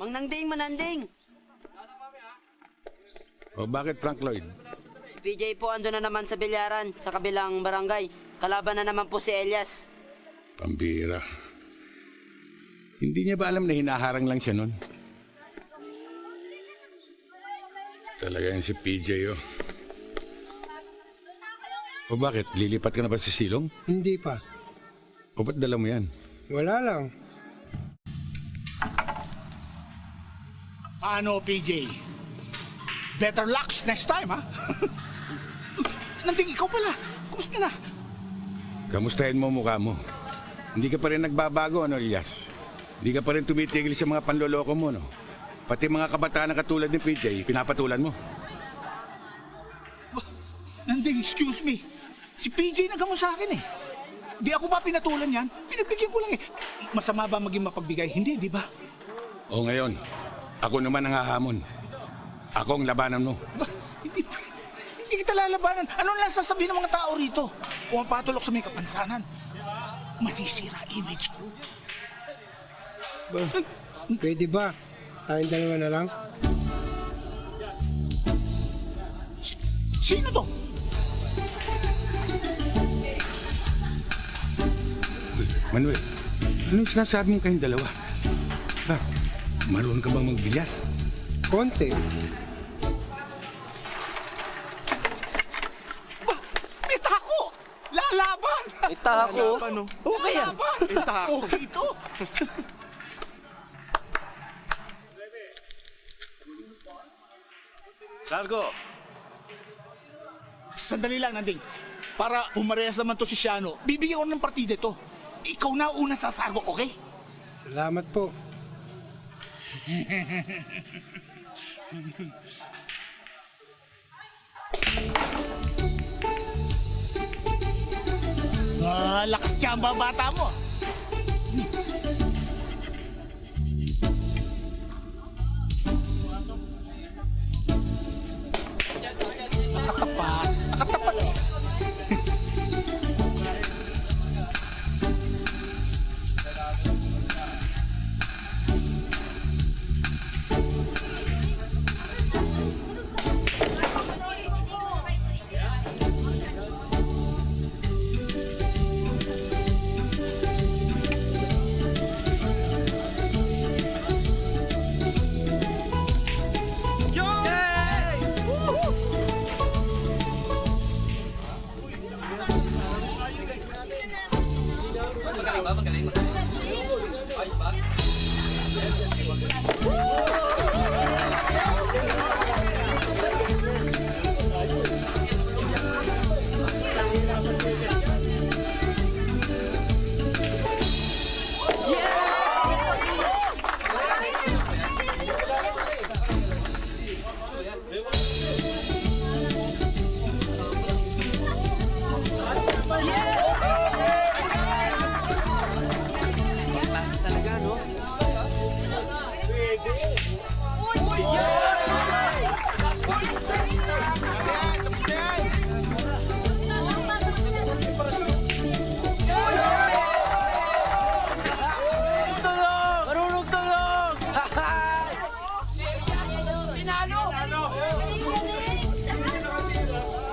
Mang Nangding, Mananding! O bakit Frank Lloyd? Si PJ po ando na naman sa bilyaran, sa kabilang barangay. Kalaban na naman po si Elias. Pambira. Hindi niya ba alam na hinaharang lang siya nun? Talaga yan si PJ oh. O bakit? Lilipat ka na ba sa silong? Hindi pa. O ba't dala mo yan? Wala lang. Ano, PJ? Better luck next time, ha? Nanding ikaw pala. Kumusta na? Kamustahin mo mukha mo. Hindi ka pa rin nagbabago, ano, Elias? Hindi ka pa rin tumitigil sa mga panloloko mo, no? Pati mga kabataan na katulad ni PJ, pinapatulan mo. Nanding, excuse me. Si PJ nagamo sa akin, eh. Di ako pa pinatulan yan. Pinagbigyan ko lang, eh. Masama ba maging mapagbigay? Hindi, di ba? O ngayon, ako naman ang hahamon. Ako ang labanan mo. Ba, hindi, hindi kita lalabanan. Ano lang sasabihin ng mga tao rito? O ang patulok sa may kapansanan? Masisira image ko. Ba, pwede ba? Tayong dalawa na lang? Sino to? Manuel, anong sinasabi mo kayong dalawa? Ba, marunong ka bang magbilyar? Konti. Ba, may tako! Lalaban! Ita ako. Okay yan. Lalaban! May tako. Okay ito. Largo! Sandali lang, Nanding. Para pumarehas naman to si Shiano, bibigyan ko ng partida to. Ikaw na una sa sargo, okay? Salamat po. Ah, lakas tsamba bata mo. Marunong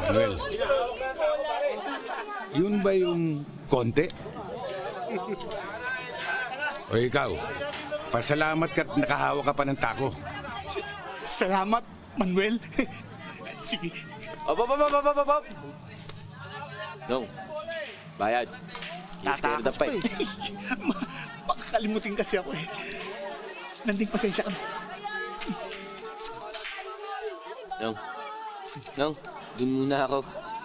Manuel, yun ba yung konti? O ikaw, pasalamat ka't nakahawa ka pa ng tako. Salamat, Manuel. Sige. Op, op, op, op, op, op, op. Nong, bayad. Scared the pipe. Ma- makakalimutin kasi ako eh. Nanding pasensya ka na. Nong, Nong, dun muna ako.